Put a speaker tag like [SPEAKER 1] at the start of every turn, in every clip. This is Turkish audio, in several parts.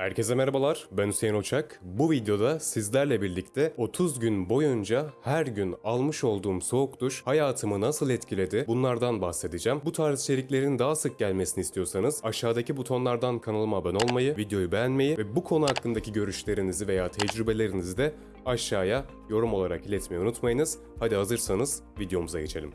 [SPEAKER 1] Herkese merhabalar, ben Hüseyin Uçak. Bu videoda sizlerle birlikte 30 gün boyunca her gün almış olduğum soğuk duş hayatımı nasıl etkiledi bunlardan bahsedeceğim. Bu tarz içeriklerin daha sık gelmesini istiyorsanız aşağıdaki butonlardan kanalıma abone olmayı, videoyu beğenmeyi ve bu konu hakkındaki görüşlerinizi veya tecrübelerinizi de aşağıya yorum olarak iletmeyi unutmayınız. Hadi hazırsanız videomuza geçelim.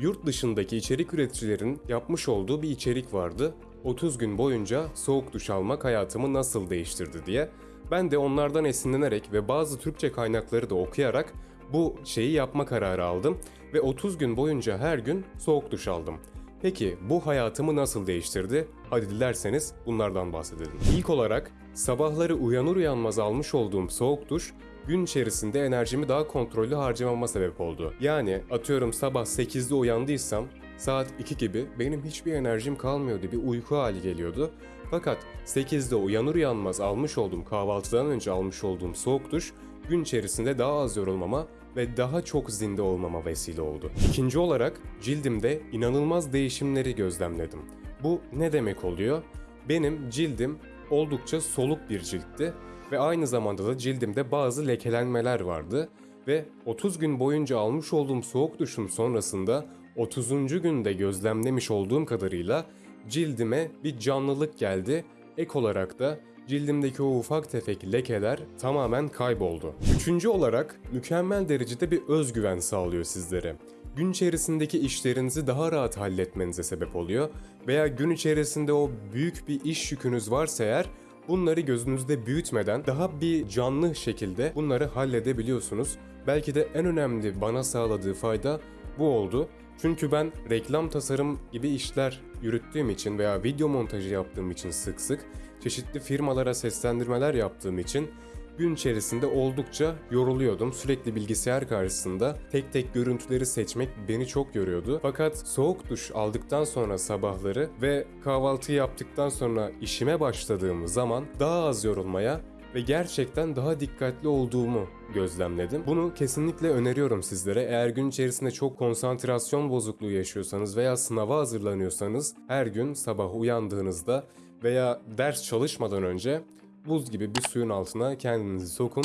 [SPEAKER 1] Yurt dışındaki içerik üreticilerin yapmış olduğu bir içerik vardı. 30 gün boyunca soğuk duş almak hayatımı nasıl değiştirdi diye. Ben de onlardan esinlenerek ve bazı Türkçe kaynakları da okuyarak bu şeyi yapma kararı aldım ve 30 gün boyunca her gün soğuk duş aldım. Peki bu hayatımı nasıl değiştirdi? Hadi dilerseniz bunlardan bahsedelim. İlk olarak sabahları uyanır uyanmaz almış olduğum soğuk duş gün içerisinde enerjimi daha kontrollü harcamama sebep oldu. Yani atıyorum sabah 8'de uyandıysam saat 2 gibi benim hiçbir enerjim kalmıyordu. Bir uyku hali geliyordu. Fakat 8'de uyanır uyanmaz almış olduğum kahvaltıdan önce almış olduğum soğuk duş gün içerisinde daha az yorulmama ve daha çok zinde olmama vesile oldu. İkinci olarak cildimde inanılmaz değişimleri gözlemledim. Bu ne demek oluyor? Benim cildim oldukça soluk bir ciltti ve aynı zamanda da cildimde bazı lekelenmeler vardı ve 30 gün boyunca almış olduğum soğuk duşun sonrasında 30. günde gözlemlemiş olduğum kadarıyla cildime bir canlılık geldi. Ek olarak da cildimdeki o ufak tefek lekeler tamamen kayboldu. Üçüncü olarak mükemmel derecede bir özgüven sağlıyor sizlere. Gün içerisindeki işlerinizi daha rahat halletmenize sebep oluyor veya gün içerisinde o büyük bir iş yükünüz varsa eğer bunları gözünüzde büyütmeden daha bir canlı şekilde bunları halledebiliyorsunuz. Belki de en önemli bana sağladığı fayda bu oldu. Çünkü ben reklam tasarım gibi işler yürüttüğüm için veya video montajı yaptığım için sık sık çeşitli firmalara seslendirmeler yaptığım için gün içerisinde oldukça yoruluyordum. Sürekli bilgisayar karşısında tek tek görüntüleri seçmek beni çok yoruyordu. Fakat soğuk duş aldıktan sonra sabahları ve kahvaltı yaptıktan sonra işime başladığım zaman daha az yorulmaya ve gerçekten daha dikkatli olduğumu gözlemledim. Bunu kesinlikle öneriyorum sizlere. Eğer gün içerisinde çok konsantrasyon bozukluğu yaşıyorsanız veya sınava hazırlanıyorsanız her gün sabah uyandığınızda veya ders çalışmadan önce buz gibi bir suyun altına kendinizi sokun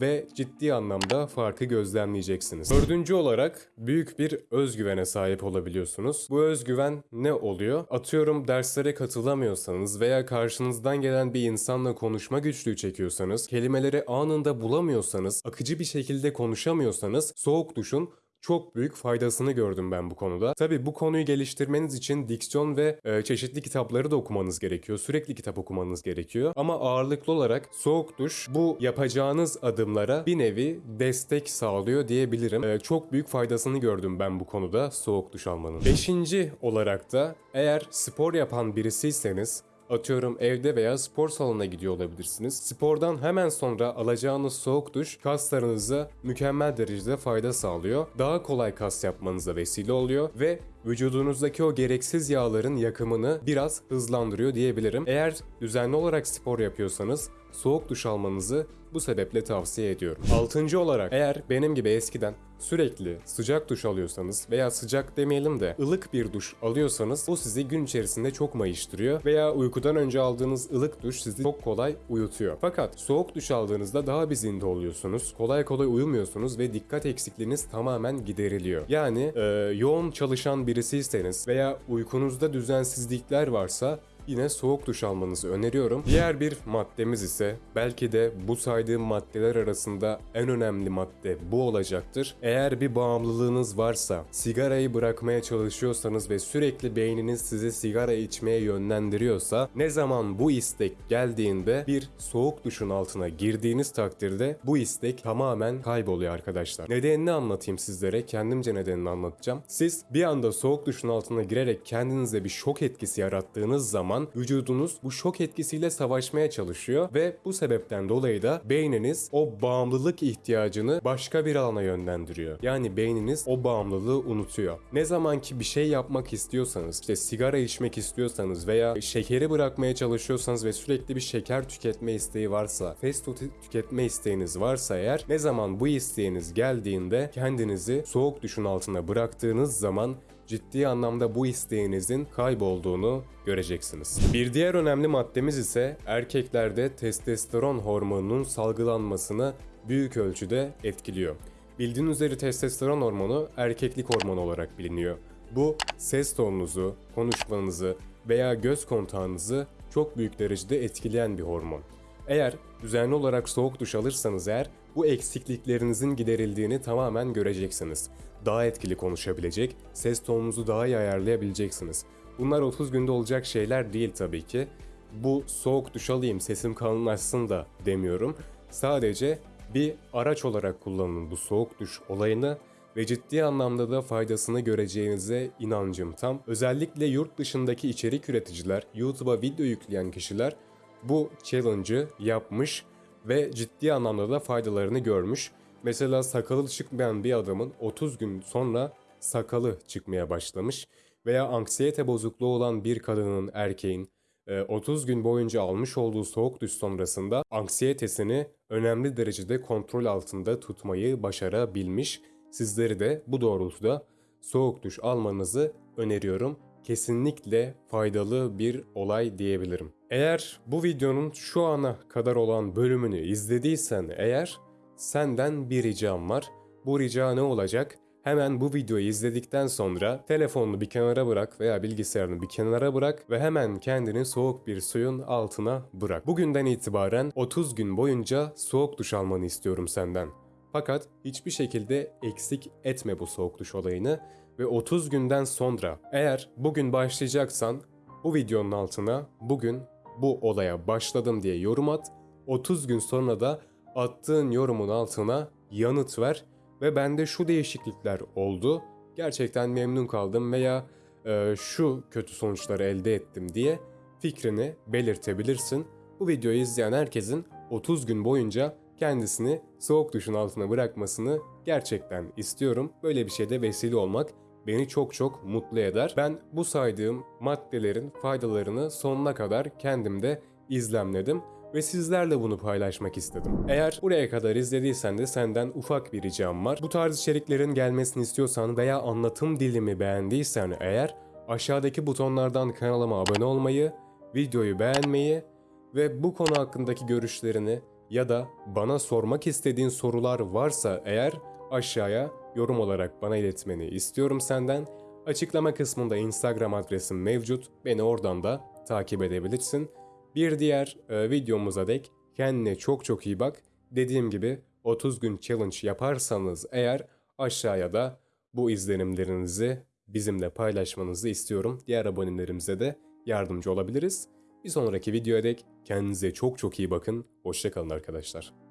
[SPEAKER 1] ve ciddi anlamda farkı gözlemleyeceksiniz. Dördüncü olarak büyük bir özgüvene sahip olabiliyorsunuz. Bu özgüven ne oluyor? Atıyorum derslere katılamıyorsanız veya karşınızdan gelen bir insanla konuşma güçlüğü çekiyorsanız, kelimeleri anında bulamıyorsanız, akıcı bir şekilde konuşamıyorsanız soğuk duşun çok büyük faydasını gördüm ben bu konuda. Tabi bu konuyu geliştirmeniz için diksiyon ve e, çeşitli kitapları da okumanız gerekiyor. Sürekli kitap okumanız gerekiyor. Ama ağırlıklı olarak soğuk duş bu yapacağınız adımlara bir nevi destek sağlıyor diyebilirim. E, çok büyük faydasını gördüm ben bu konuda soğuk duş almanın. Beşinci olarak da eğer spor yapan birisiyseniz Atıyorum evde veya spor salonuna gidiyor olabilirsiniz. Spordan hemen sonra alacağınız soğuk duş kaslarınıza mükemmel derecede fayda sağlıyor. Daha kolay kas yapmanıza vesile oluyor ve vücudunuzdaki o gereksiz yağların yakımını biraz hızlandırıyor diyebilirim. Eğer düzenli olarak spor yapıyorsanız soğuk duş almanızı bu sebeple tavsiye ediyorum. Altıncı olarak eğer benim gibi eskiden sürekli sıcak duş alıyorsanız veya sıcak demeyelim de ılık bir duş alıyorsanız o sizi gün içerisinde çok mayıştırıyor veya uykudan önce aldığınız ılık duş sizi çok kolay uyutuyor. Fakat soğuk duş aldığınızda daha bir zinde oluyorsunuz. Kolay kolay uyumuyorsunuz ve dikkat eksikliğiniz tamamen gideriliyor. Yani e, yoğun çalışan birisiyseniz veya uykunuzda düzensizlikler varsa yine soğuk duş almanızı öneriyorum. Diğer bir maddemiz ise belki de bu saydığım maddeler arasında en önemli madde bu olacaktır. Eğer bir bağımlılığınız varsa, sigarayı bırakmaya çalışıyorsanız ve sürekli beyniniz sizi sigara içmeye yönlendiriyorsa ne zaman bu istek geldiğinde bir soğuk duşun altına girdiğiniz takdirde bu istek tamamen kayboluyor arkadaşlar. Nedenini anlatayım sizlere. Kendimce nedenini anlatacağım. Siz bir anda soğuk duşun altına girerek kendinize bir şok etkisi yarattığınız zaman vücudunuz bu şok etkisiyle savaşmaya çalışıyor ve bu sebepten dolayı da beyniniz o bağımlılık ihtiyacını başka bir alana yönlendiriyor. Yani beyniniz o bağımlılığı unutuyor. Ne zaman ki bir şey yapmak istiyorsanız, işte sigara içmek istiyorsanız veya şekeri bırakmaya çalışıyorsanız ve sürekli bir şeker tüketme isteği varsa, fast food tüketme isteğiniz varsa eğer ne zaman bu isteğiniz geldiğinde kendinizi soğuk duşun altına bıraktığınız zaman ciddi anlamda bu isteğinizin kaybolduğunu göreceksiniz. Bir diğer önemli maddemiz ise erkeklerde testosteron hormonunun salgılanmasını büyük ölçüde etkiliyor. Bildiğiniz üzere testosteron hormonu erkeklik hormonu olarak biliniyor. Bu ses tonunuzu, konuşmanızı veya göz kontağınızı çok büyük derecede etkileyen bir hormon. Eğer düzenli olarak soğuk duş alırsanız eğer bu eksikliklerinizin giderildiğini tamamen göreceksiniz. Daha etkili konuşabilecek, ses tonunuzu daha iyi ayarlayabileceksiniz. Bunlar 30 günde olacak şeyler değil tabii ki. Bu soğuk duş alayım sesim kalınlaşsın da demiyorum. Sadece bir araç olarak kullanın bu soğuk duş olayını ve ciddi anlamda da faydasını göreceğinize inancım tam. Özellikle yurt dışındaki içerik üreticiler, YouTube'a video yükleyen kişiler bu challenge'ı yapmış ve ciddi anlamda da faydalarını görmüş. Mesela sakalı çıkmayan bir adamın 30 gün sonra sakalı çıkmaya başlamış veya anksiyete bozukluğu olan bir kadının, erkeğin e, 30 gün boyunca almış olduğu soğuk duş sonrasında anksiyetesini önemli derecede kontrol altında tutmayı başarabilmiş. Sizleri de bu doğrultuda soğuk duş almanızı öneriyorum. Kesinlikle faydalı bir olay diyebilirim. Eğer bu videonun şu ana kadar olan bölümünü izlediysen eğer senden bir ricam var. Bu rica ne olacak? Hemen bu videoyu izledikten sonra telefonunu bir kenara bırak veya bilgisayarını bir kenara bırak ve hemen kendini soğuk bir suyun altına bırak. Bugünden itibaren 30 gün boyunca soğuk duş almanı istiyorum senden. Fakat hiçbir şekilde eksik etme bu soğuk duş olayını ve 30 günden sonra eğer bugün başlayacaksan bu videonun altına bugün bu olaya başladım diye yorum at. 30 gün sonra da attığın yorumun altına yanıt ver ve bende şu değişiklikler oldu. Gerçekten memnun kaldım veya e, şu kötü sonuçları elde ettim diye fikrini belirtebilirsin. Bu videoyu izleyen herkesin 30 gün boyunca kendisini soğuk duşun altına bırakmasını gerçekten istiyorum. Böyle bir şeyde vesile olmak beni çok çok mutlu eder. Ben bu saydığım maddelerin faydalarını sonuna kadar kendimde izlemledim ve sizlerle bunu paylaşmak istedim. Eğer buraya kadar izlediysen de senden ufak bir ricam var. Bu tarz içeriklerin gelmesini istiyorsan veya anlatım dilimi beğendiysen eğer aşağıdaki butonlardan kanalıma abone olmayı, videoyu beğenmeyi ve bu konu hakkındaki görüşlerini ya da bana sormak istediğin sorular varsa eğer aşağıya yorum olarak bana iletmeni istiyorum senden. Açıklama kısmında Instagram adresim mevcut. Beni oradan da takip edebilirsin. Bir diğer e, videomuza dek kendine çok çok iyi bak. Dediğim gibi 30 gün challenge yaparsanız eğer aşağıya da bu izlenimlerinizi bizimle paylaşmanızı istiyorum. Diğer abonelerimize de yardımcı olabiliriz. Bir sonraki videoya dek kendinize çok çok iyi bakın. Hoşçakalın arkadaşlar.